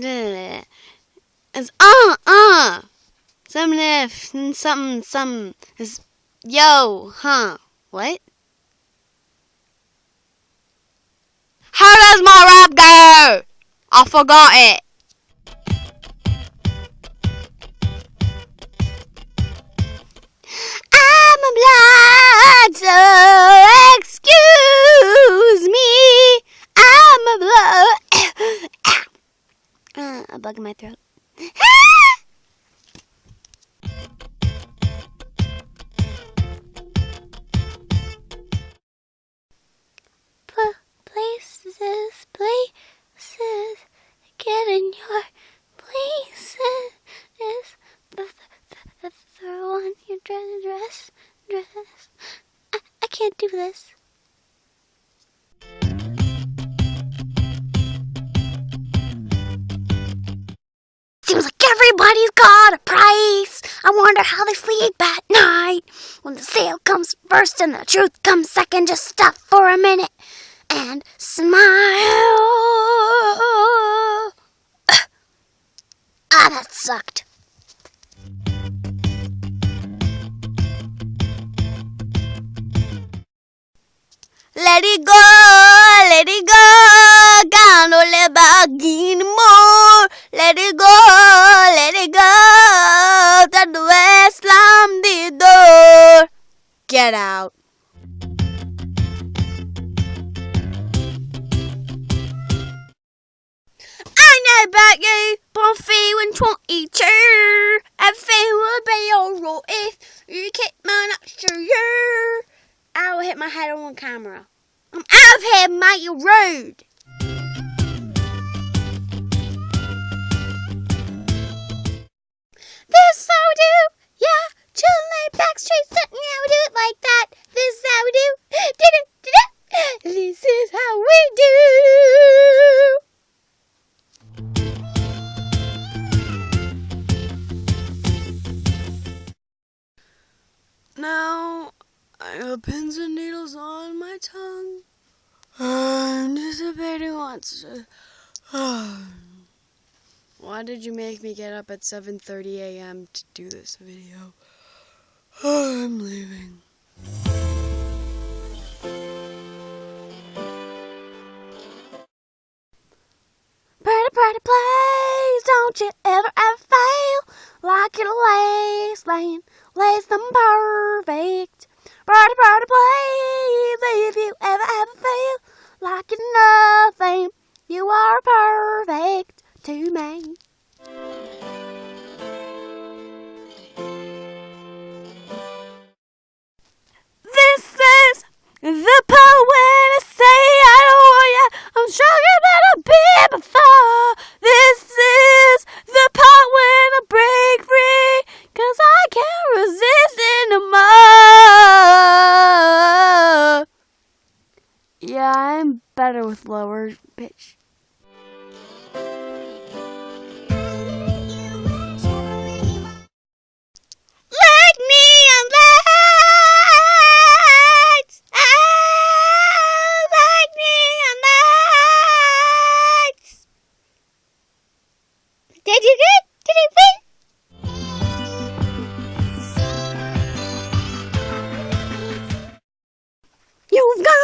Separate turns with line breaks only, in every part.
da, It's uh uh. Something something something. Some, it's yo huh what? How does my rap go? I forgot it. Bug in my throat. places, places, get in your places. The, the, the, the one you dress, dress, dress. I, I can't do this. Everybody's got a price. I wonder how they sleep at night. When the sale comes first and the truth comes second, just stop for a minute and smile. ah, that sucked. Let it go, let it go, about you, I'm feeling 22. Everything will be alright if you keep my extra year. I will hit my head on camera. I'm out of here, mate, you're rude. I have pins and needles on my tongue. I'm anticipating what's. Why did you make me get up at 7:30 a.m. to do this video? I'm leaving. Pretty, pretty place, don't you ever, ever fail. Like a lace lane, lace them perfect. Pretty, pretty place, if you ever, ever fail. Like in nothing, you are perfect to me. This is the part when I say I don't want ya. I'm stronger than I've been before. This is the part when I break free. Cause I can't resist Better with lower pitch.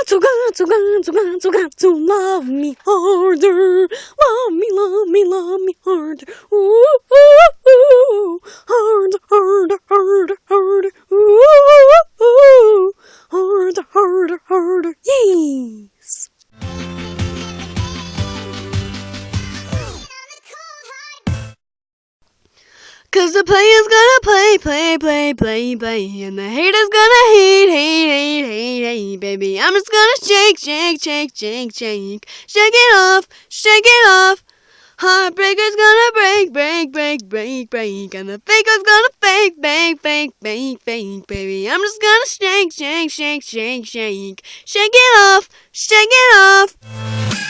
To, got to, got to, got to, got to love me harder. Love me, love me, love me harder. Ooh, ooh, ooh. Harder, harder, harder, harder. Ooh, ooh, harder, harder, harder. Yes. Cause the player's gonna play, play, play, play, play, and the hater's gonna hate, hate, hate, hate, hate, baby. I'm just gonna shake, shake, shake, shake, shake, shake it off, shake it off. Heartbreaker's gonna break, break, break, break, break, and the faker's gonna fake, fake, fake, fake, fake, baby. I'm just gonna shake, shake, shake, shake, shake, shake it off, shake it off.